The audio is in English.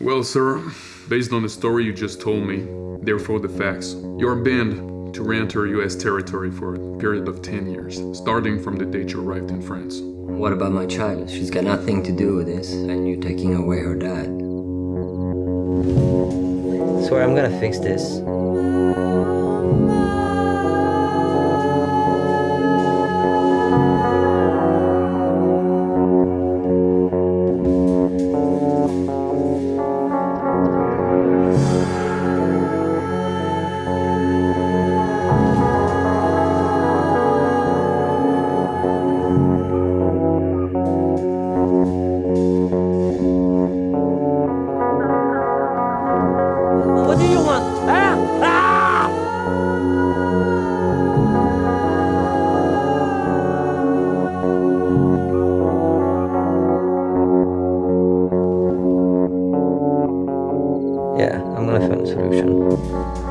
Well, sir, based on the story you just told me, therefore the facts, you're banned to re-enter US territory for a period of 10 years, starting from the date you arrived in France. What about my child? She's got nothing to do with this, and you taking away her dad. Swear I'm gonna fix this. Yeah, I'm gonna find a solution.